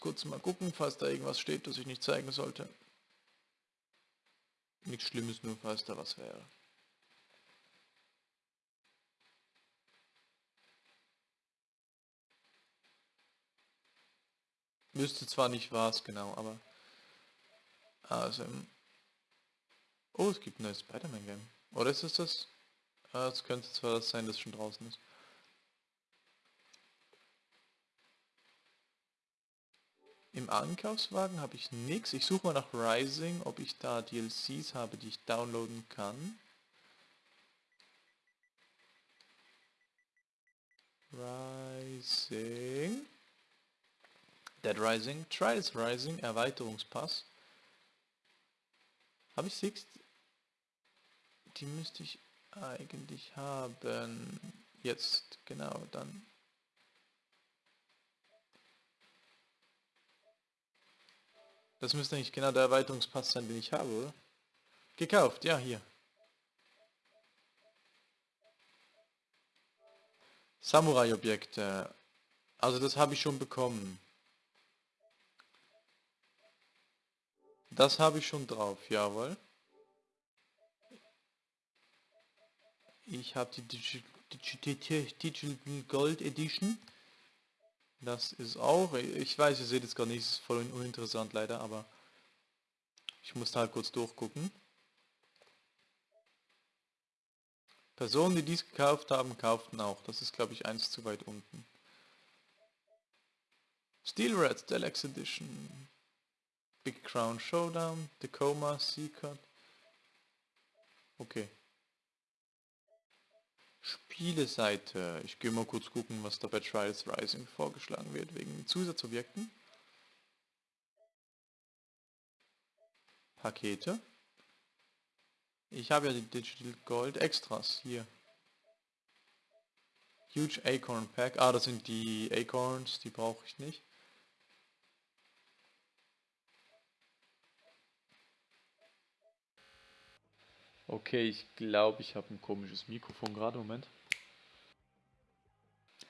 kurz mal gucken, falls da irgendwas steht, das ich nicht zeigen sollte. Nichts Schlimmes, nur falls da was wäre. Wüsste zwar nicht was genau, aber... Also... Oh, es gibt ein neues Spider-Man-Game. Oder ist es das? Ah, es könnte zwar das sein, das schon draußen ist. Im Einkaufswagen habe ich nichts. Ich suche mal nach Rising, ob ich da DLCs habe, die ich downloaden kann. Rising. Dead Rising. Trials Rising. Erweiterungspass. Habe ich Six? Die müsste ich eigentlich haben. Jetzt, genau, dann. Das müsste eigentlich genau der Erweiterungspass sein, den ich habe, oder? Gekauft, ja, hier. Samurai-Objekte. Also das habe ich schon bekommen. Das habe ich schon drauf, jawohl. Ich habe die Digital, Digital Gold Edition. Das ist auch, ich weiß, ihr seht es gar nicht, ist voll uninteressant leider, aber ich muss halt kurz durchgucken. Personen, die dies gekauft haben, kauften auch. Das ist, glaube ich, eins zu weit unten. Steel Red Deluxe Edition. Big Crown Showdown. Tacoma Seacut. Okay. Spieleseite. Ich gehe mal kurz gucken, was da bei Trials Rising vorgeschlagen wird, wegen Zusatzobjekten. Pakete. Ich habe ja die Digital Gold Extras hier. Huge Acorn Pack. Ah, das sind die Acorns, die brauche ich nicht. Okay, ich glaube, ich habe ein komisches Mikrofon gerade. Moment.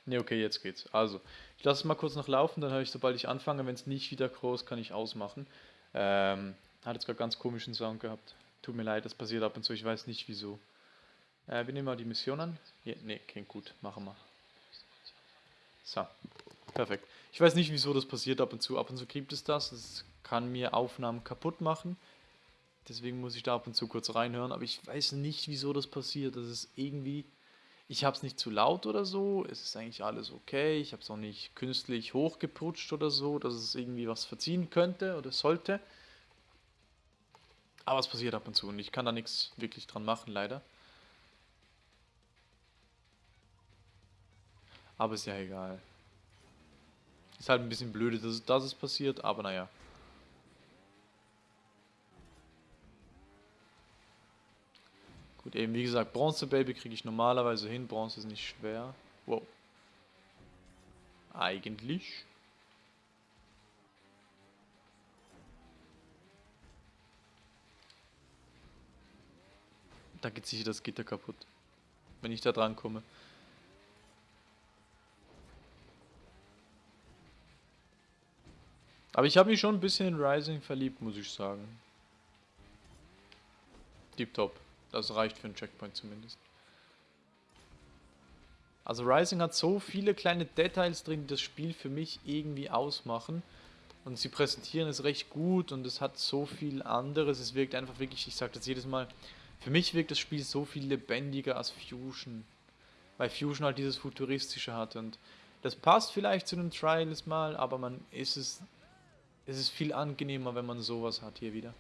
Ne, okay, jetzt geht's. Also, ich lasse es mal kurz noch laufen, dann höre ich, sobald ich anfange, wenn es nicht wieder groß, kann ich ausmachen. Ähm, hat jetzt gerade ganz komischen Sound gehabt. Tut mir leid, das passiert ab und zu, ich weiß nicht wieso. Äh, wir nehmen mal die Mission an. Ja, ne, klingt gut, machen wir. So, perfekt. Ich weiß nicht, wieso das passiert ab und zu. Ab und zu gibt es das. Das kann mir Aufnahmen kaputt machen. Deswegen muss ich da ab und zu kurz reinhören, aber ich weiß nicht, wieso das passiert. Das ist irgendwie, ich habe es nicht zu laut oder so, es ist eigentlich alles okay, ich habe es auch nicht künstlich hochgeputscht oder so, dass es irgendwie was verziehen könnte oder sollte. Aber es passiert ab und zu und ich kann da nichts wirklich dran machen, leider. Aber ist ja egal. Ist halt ein bisschen blöde, dass, dass es passiert, aber naja. Gut, eben wie gesagt, Bronze Baby kriege ich normalerweise hin. Bronze ist nicht schwer. Wow. Eigentlich. Da geht sicher das Gitter kaputt. Wenn ich da dran komme. Aber ich habe mich schon ein bisschen in Rising verliebt, muss ich sagen. Deep Top. Das reicht für einen Checkpoint zumindest. Also Rising hat so viele kleine Details drin, die das Spiel für mich irgendwie ausmachen. Und sie präsentieren es recht gut und es hat so viel anderes. Es wirkt einfach wirklich, ich sage das jedes Mal, für mich wirkt das Spiel so viel lebendiger als Fusion. Weil Fusion halt dieses Futuristische hat und das passt vielleicht zu den Trials mal, aber man ist es, es ist viel angenehmer, wenn man sowas hat hier wieder.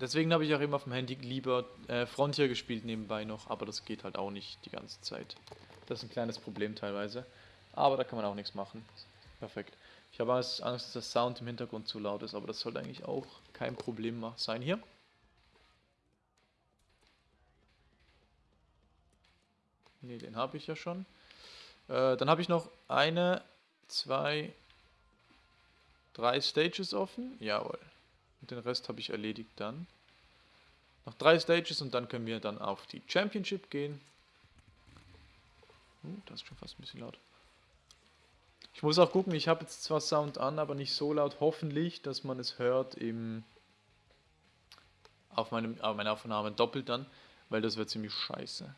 Deswegen habe ich auch immer auf dem Handy lieber äh, Frontier gespielt nebenbei noch, aber das geht halt auch nicht die ganze Zeit. Das ist ein kleines Problem teilweise, aber da kann man auch nichts machen. Perfekt. Ich habe Angst, dass der Sound im Hintergrund zu laut ist, aber das sollte eigentlich auch kein Problem sein hier. Ne, den habe ich ja schon. Äh, dann habe ich noch eine, zwei, drei Stages offen. Jawohl. Und den Rest habe ich erledigt dann. Noch drei Stages und dann können wir dann auf die Championship gehen. Uh, das ist schon fast ein bisschen laut. Ich muss auch gucken, ich habe jetzt zwar Sound an, aber nicht so laut, hoffentlich, dass man es hört im auf, meinem, auf meiner Aufnahme doppelt dann, weil das wird ziemlich scheiße.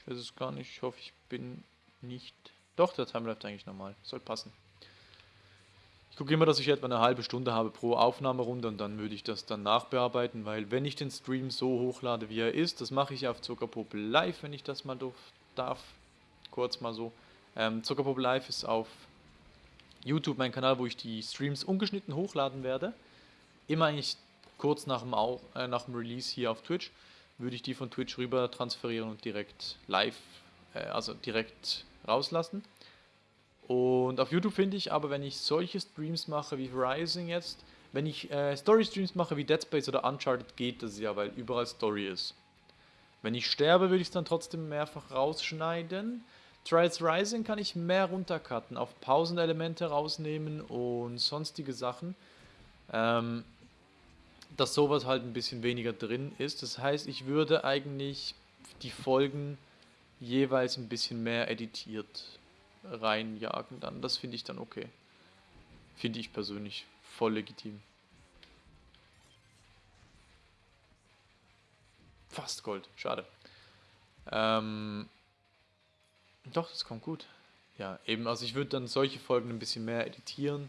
Ich weiß es gar nicht, ich hoffe, ich bin nicht... Doch, der Time läuft eigentlich normal, soll passen. Ich gucke immer, dass ich etwa eine halbe Stunde habe pro Aufnahmerunde und dann würde ich das dann nachbearbeiten, weil wenn ich den Stream so hochlade, wie er ist, das mache ich auf Zuckerpop Live, wenn ich das mal darf, kurz mal so. Ähm, Zuckerpop Live ist auf YouTube mein Kanal, wo ich die Streams ungeschnitten hochladen werde. Immer eigentlich kurz nach dem, Au äh, nach dem Release hier auf Twitch würde ich die von Twitch rüber transferieren und direkt live, äh, also direkt rauslassen. Und auf YouTube finde ich aber, wenn ich solche Streams mache wie Rising jetzt, wenn ich äh, Story-Streams mache wie Dead Space oder Uncharted, geht das ja, weil überall Story ist. Wenn ich sterbe, würde ich es dann trotzdem mehrfach rausschneiden. Trials Rising kann ich mehr runtercutten, auf Pausenelemente rausnehmen und sonstige Sachen. Ähm, dass sowas halt ein bisschen weniger drin ist. Das heißt, ich würde eigentlich die Folgen jeweils ein bisschen mehr editiert reinjagen dann. Das finde ich dann okay. Finde ich persönlich voll legitim. Fast Gold, schade. Ähm, doch, das kommt gut. Ja, eben, also ich würde dann solche Folgen ein bisschen mehr editieren.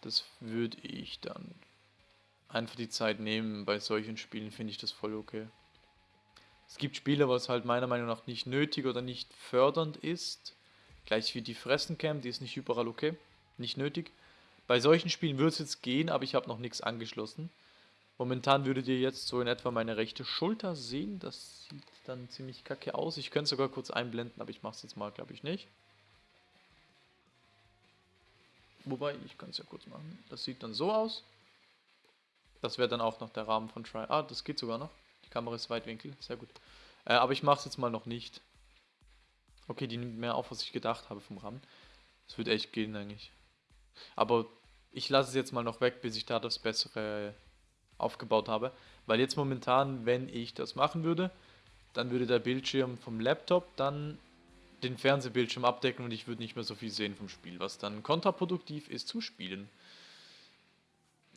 Das würde ich dann einfach die Zeit nehmen. Bei solchen Spielen finde ich das voll okay. Es gibt Spiele, was halt meiner Meinung nach nicht nötig oder nicht fördernd ist. Gleich wie die Fressencam, die ist nicht überall okay. Nicht nötig. Bei solchen Spielen würde es jetzt gehen, aber ich habe noch nichts angeschlossen. Momentan würdet ihr jetzt so in etwa meine rechte Schulter sehen. Das sieht dann ziemlich kacke aus. Ich könnte es sogar kurz einblenden, aber ich mache es jetzt mal, glaube ich, nicht. Wobei, ich kann es ja kurz machen. Das sieht dann so aus. Das wäre dann auch noch der Rahmen von Try. Ah, das geht sogar noch. Kamera ist Weitwinkel, sehr gut. Äh, aber ich mache es jetzt mal noch nicht. Okay, die nimmt mehr auf, was ich gedacht habe vom Rahmen. Das wird echt gehen eigentlich. Aber ich lasse es jetzt mal noch weg, bis ich da das bessere aufgebaut habe. Weil jetzt momentan, wenn ich das machen würde, dann würde der Bildschirm vom Laptop dann den Fernsehbildschirm abdecken und ich würde nicht mehr so viel sehen vom Spiel, was dann kontraproduktiv ist zum Spielen.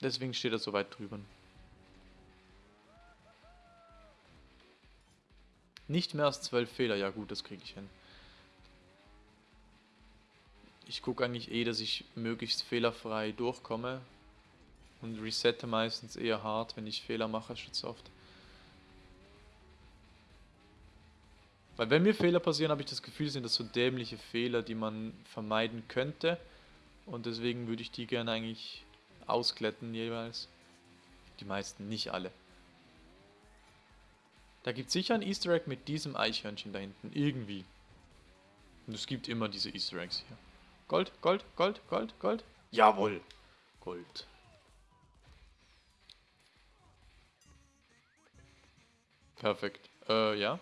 Deswegen steht er so weit drüber. Nicht mehr als zwölf Fehler, ja gut, das kriege ich hin. Ich gucke eigentlich eh, dass ich möglichst fehlerfrei durchkomme, und resette meistens eher hart, wenn ich Fehler mache, statt oft. Weil wenn mir Fehler passieren, habe ich das Gefühl, sind das so dämliche Fehler, die man vermeiden könnte. Und deswegen würde ich die gerne eigentlich auskletten jeweils. Die meisten, nicht alle. Da gibt es sicher ein Easter Egg mit diesem Eichhörnchen da hinten. Irgendwie. Und es gibt immer diese Easter Eggs hier. Gold, Gold, Gold, Gold, Gold. Jawohl. Gold. Perfekt. Äh, ja.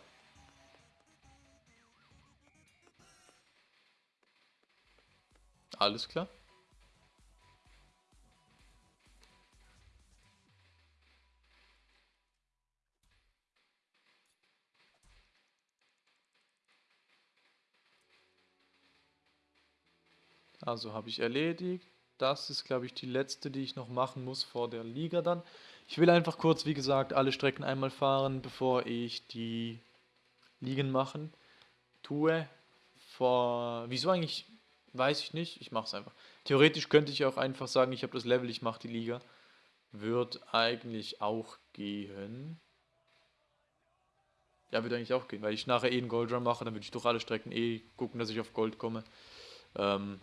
Alles klar. Also habe ich erledigt. Das ist, glaube ich, die letzte, die ich noch machen muss vor der Liga dann. Ich will einfach kurz, wie gesagt, alle Strecken einmal fahren, bevor ich die Ligen machen tue. Vor, wieso eigentlich, weiß ich nicht, ich mache es einfach. Theoretisch könnte ich auch einfach sagen, ich habe das Level, ich mache die Liga. Wird eigentlich auch gehen. Ja, würde eigentlich auch gehen, weil ich nachher eh einen Gold Run mache, dann würde ich durch alle Strecken eh gucken, dass ich auf Gold komme. Ähm,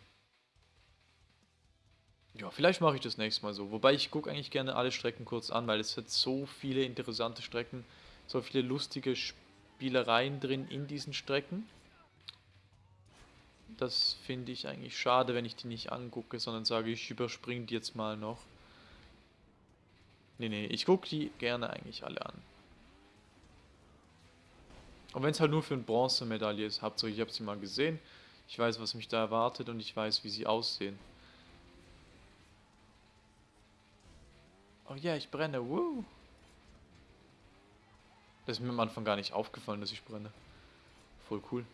ja, vielleicht mache ich das nächste Mal so. Wobei ich gucke eigentlich gerne alle Strecken kurz an, weil es hat so viele interessante Strecken, so viele lustige Spielereien drin in diesen Strecken. Das finde ich eigentlich schade, wenn ich die nicht angucke, sondern sage, ich überspringe die jetzt mal noch. Nee, nee, ich gucke die gerne eigentlich alle an. Und wenn es halt nur für eine Bronzemedaille ist, ihr, ich habe sie mal gesehen, ich weiß, was mich da erwartet und ich weiß, wie sie aussehen. Oh ja, ich brenne. Woo. Das ist mir am Anfang gar nicht aufgefallen, dass ich brenne. Voll cool.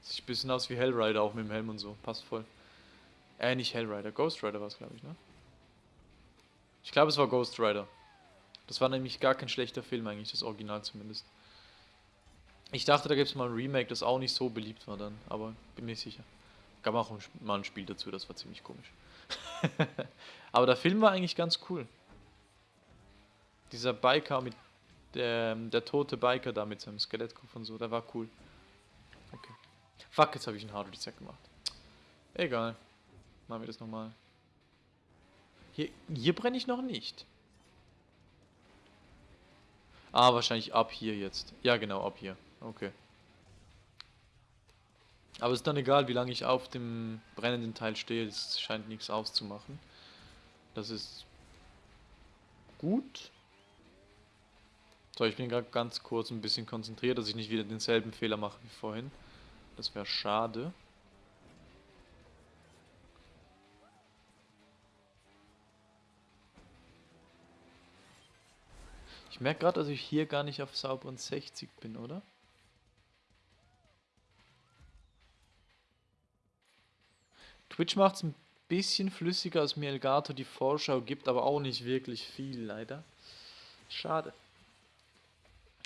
Sieht ein bisschen aus wie Hellrider, auch mit dem Helm und so. Passt voll. Äh, nicht Hellrider. Ghost Rider war es, glaube ich, ne? Ich glaube, es war Ghost Rider. Das war nämlich gar kein schlechter Film eigentlich, das Original zumindest. Ich dachte, da gibt es mal ein Remake, das auch nicht so beliebt war dann, aber bin mir sicher. Gab auch mal ein Spiel dazu, das war ziemlich komisch. aber der Film war eigentlich ganz cool. Dieser Biker mit der, der tote Biker da mit seinem Skelettkopf und so, der war cool. Okay. Fuck, jetzt habe ich einen Hard Reset gemacht. Egal. Machen wir das nochmal. Hier, hier brenne ich noch nicht. Ah, wahrscheinlich ab hier jetzt. Ja, genau, ab hier. Okay. Aber es ist dann egal, wie lange ich auf dem brennenden Teil stehe. Es scheint nichts auszumachen. Das ist gut. So, ich bin gerade ganz kurz ein bisschen konzentriert, dass ich nicht wieder denselben Fehler mache wie vorhin. Das wäre schade. Ich merke gerade, dass ich hier gar nicht auf sauberen 60 bin, oder? Twitch macht es ein bisschen flüssiger, als mir Elgato die Vorschau gibt, aber auch nicht wirklich viel, leider. Schade.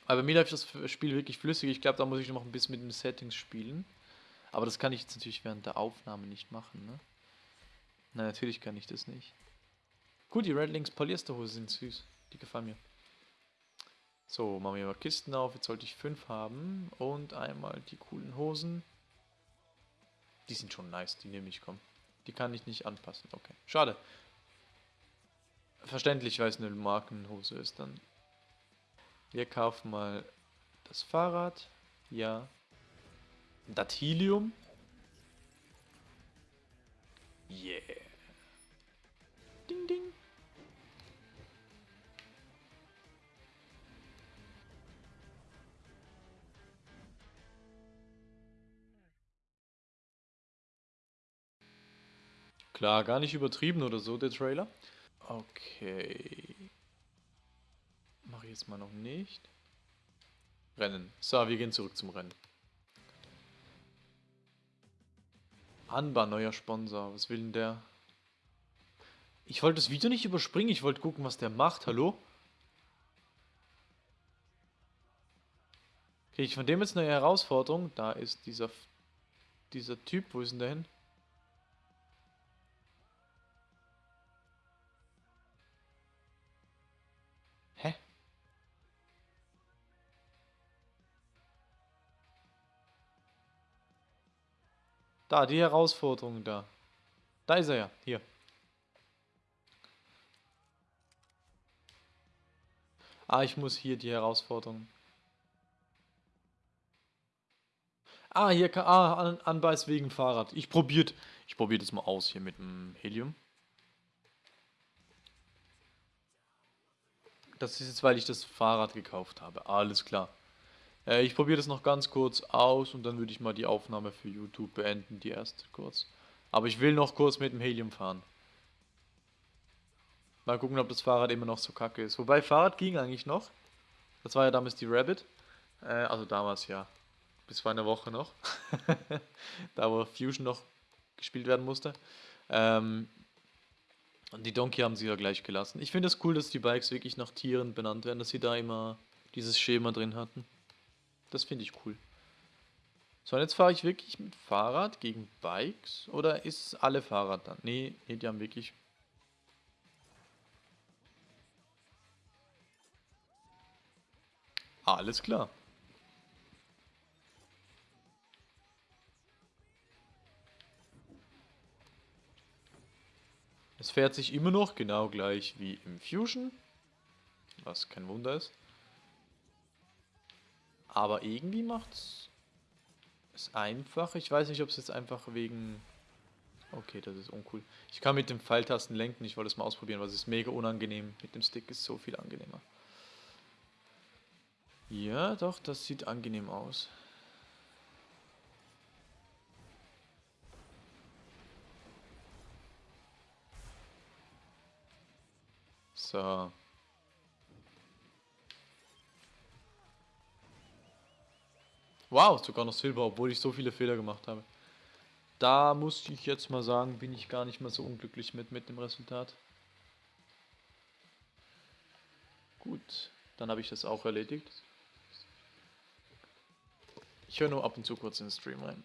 Aber mir läuft das Spiel wirklich flüssig. Ich glaube, da muss ich noch ein bisschen mit den Settings spielen. Aber das kann ich jetzt natürlich während der Aufnahme nicht machen, ne? Nein, natürlich kann ich das nicht. Gut, die Red Links Polyesterhose sind süß. Die gefallen mir. So, machen wir mal Kisten auf. Jetzt sollte ich fünf haben. Und einmal die coolen Hosen. Die sind schon nice, die nehme ich, komm. Die kann ich nicht anpassen, okay. Schade. Verständlich, weil es eine Markenhose ist dann. Wir kaufen mal das Fahrrad. Ja. Das Helium. Yeah. Ding, ding. Klar, gar nicht übertrieben oder so, der Trailer. Okay. Mache ich jetzt mal noch nicht. Rennen. So, wir gehen zurück zum Rennen. Anba, neuer Sponsor. Was will denn der? Ich wollte das Video nicht überspringen. Ich wollte gucken, was der macht. Hallo? Kriege ich von dem jetzt eine Herausforderung? Da ist dieser, dieser Typ. Wo ist denn der hin? Da, die Herausforderung da. Da ist er ja, hier. Ah, ich muss hier die Herausforderung. Ah, hier kann. Ah, an, Anbeiß wegen Fahrrad. Ich probiert. Ich probiere das mal aus hier mit dem Helium. Das ist jetzt, weil ich das Fahrrad gekauft habe. Alles klar. Äh, ich probiere das noch ganz kurz aus und dann würde ich mal die Aufnahme für YouTube beenden, die erste kurz. Aber ich will noch kurz mit dem Helium fahren. Mal gucken, ob das Fahrrad immer noch so kacke ist. Wobei, Fahrrad ging eigentlich noch. Das war ja damals die Rabbit. Äh, also damals ja. Bis vor einer Woche noch. da wo Fusion noch gespielt werden musste. Ähm, und die Donkey haben sie ja gleich gelassen. Ich finde es das cool, dass die Bikes wirklich nach Tieren benannt werden, dass sie da immer dieses Schema drin hatten. Das finde ich cool. So, und jetzt fahre ich wirklich mit Fahrrad gegen Bikes? Oder ist alle Fahrrad dann? Nee, nee, die haben wirklich... Alles klar. Es fährt sich immer noch genau gleich wie im Fusion, was kein Wunder ist. Aber irgendwie macht es einfach. Ich weiß nicht, ob es jetzt einfach wegen... Okay, das ist uncool. Ich kann mit dem Pfeiltasten lenken. Ich wollte es mal ausprobieren, weil es ist mega unangenehm. Mit dem Stick ist so viel angenehmer. Ja, doch, das sieht angenehm aus. So. Wow, sogar noch Silber, obwohl ich so viele Fehler gemacht habe. Da muss ich jetzt mal sagen, bin ich gar nicht mehr so unglücklich mit, mit dem Resultat. Gut, dann habe ich das auch erledigt. Ich höre nur ab und zu kurz in den Stream rein.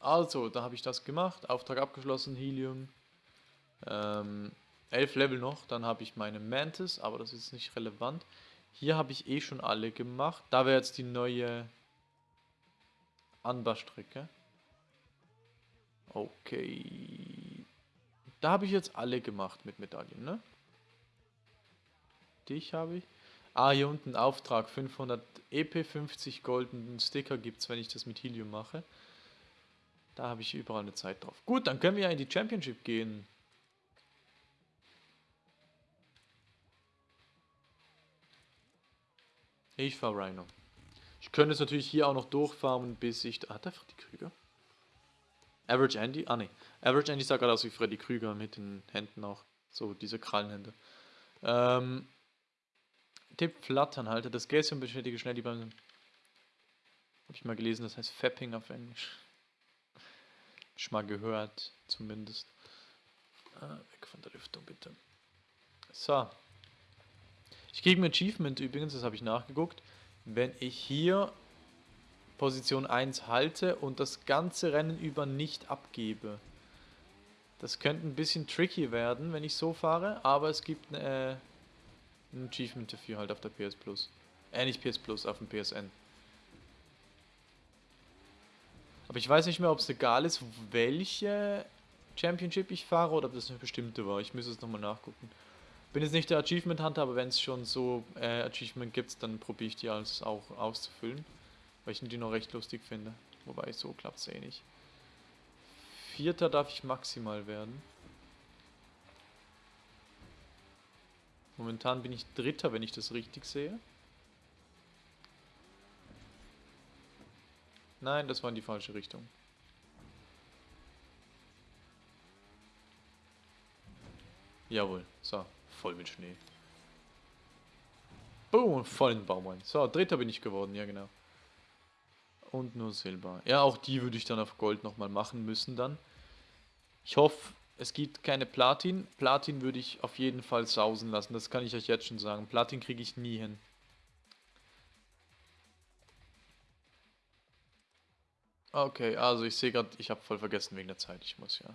Also, da habe ich das gemacht, Auftrag abgeschlossen, Helium. Ähm, 11 Level noch, dann habe ich meine Mantis, aber das ist nicht relevant. Hier habe ich eh schon alle gemacht. Da wäre jetzt die neue Anbaustrecke. Okay. Da habe ich jetzt alle gemacht mit Medaillen, ne? Dich habe ich. Ah, hier unten Auftrag. 500 EP, 50 goldenen Sticker gibt es, wenn ich das mit Helium mache. Da habe ich überall eine Zeit drauf. Gut, dann können wir ja in die Championship gehen. Ich fahre Rhino. Ich könnte es natürlich hier auch noch durchfarmen, bis ich... Hat er Freddy Krüger? Average Andy? Ah ne. Average Andy sah gerade aus wie Freddy Krüger mit den Händen auch. So, diese Krallenhände. Ähm, Tipp Flatternhalter. Das Gäschen beschädige schnell die beim... Habe ich mal gelesen, das heißt Fapping auf Englisch. Hab ich mal gehört, zumindest. Ah, weg von der Lüftung, bitte. So. Ich kriege ein Achievement übrigens, das habe ich nachgeguckt. Wenn ich hier Position 1 halte und das ganze Rennen über nicht abgebe. Das könnte ein bisschen tricky werden, wenn ich so fahre, aber es gibt äh, ein Achievement dafür halt auf der PS Plus. Äh, nicht PS Plus, auf dem PSN. Aber ich weiß nicht mehr, ob es egal ist, welche Championship ich fahre oder ob das eine bestimmte war. Ich müsste es nochmal nachgucken. Bin jetzt nicht der Achievement Hunter, aber wenn es schon so äh, Achievement gibt, dann probiere ich die alles auch auszufüllen. Weil ich die noch recht lustig finde. Wobei, so klappt es eh nicht. Vierter darf ich maximal werden. Momentan bin ich Dritter, wenn ich das richtig sehe. Nein, das war in die falsche Richtung. Jawohl, so, voll mit Schnee. Boom, voll in den Baum rein. So, Dritter bin ich geworden, ja genau. Und nur Silber. Ja, auch die würde ich dann auf Gold nochmal machen müssen dann. Ich hoffe, es gibt keine Platin. Platin würde ich auf jeden Fall sausen lassen. Das kann ich euch jetzt schon sagen. Platin kriege ich nie hin. Okay, also ich sehe gerade, ich habe voll vergessen wegen der Zeit. Ich muss ja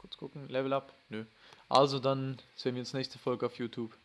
kurz gucken. Level up? Nö. Also dann sehen wir uns nächste Folge auf YouTube.